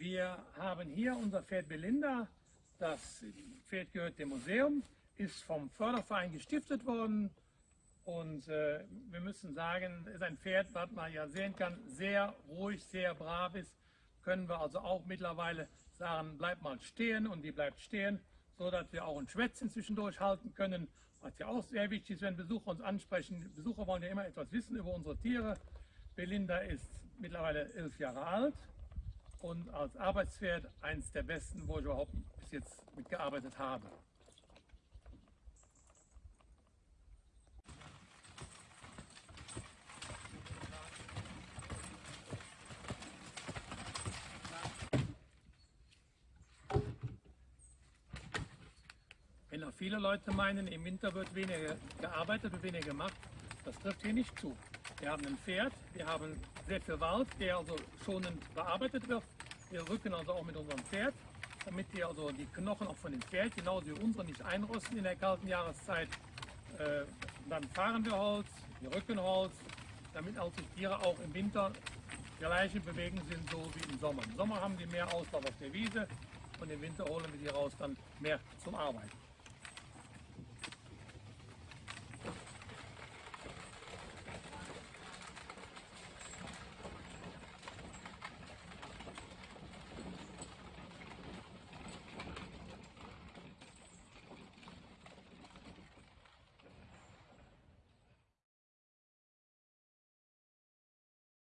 Wir haben hier unser Pferd Belinda. Das Pferd gehört dem Museum, ist vom Förderverein gestiftet worden. Und äh, wir müssen sagen, ist ein Pferd, was man ja sehen kann, sehr ruhig, sehr brav ist. Können wir also auch mittlerweile sagen, bleibt mal stehen und die bleibt stehen, so dass wir auch ein Schwätzchen zwischendurch halten können. Was ja auch sehr wichtig ist, wenn Besucher uns ansprechen. Besucher wollen ja immer etwas wissen über unsere Tiere. Belinda ist mittlerweile elf Jahre alt und als Arbeitspferd eines der besten, wo ich überhaupt bis jetzt mitgearbeitet habe. Wenn auch viele Leute meinen, im Winter wird weniger gearbeitet, wird weniger gemacht, das trifft hier nicht zu. Wir haben ein Pferd, wir haben sehr viel Wald, der also schonend bearbeitet wird. Wir rücken also auch mit unserem Pferd, damit wir also die Knochen auch von dem Pferd, genauso wie unsere, nicht einrosten in der kalten Jahreszeit. Äh, dann fahren wir Holz, wir rücken Holz, damit also die Tiere auch im Winter gleiche bewegen sind, so wie im Sommer. Im Sommer haben die mehr Auslauf auf der Wiese und im Winter holen wir die raus dann mehr zum Arbeiten.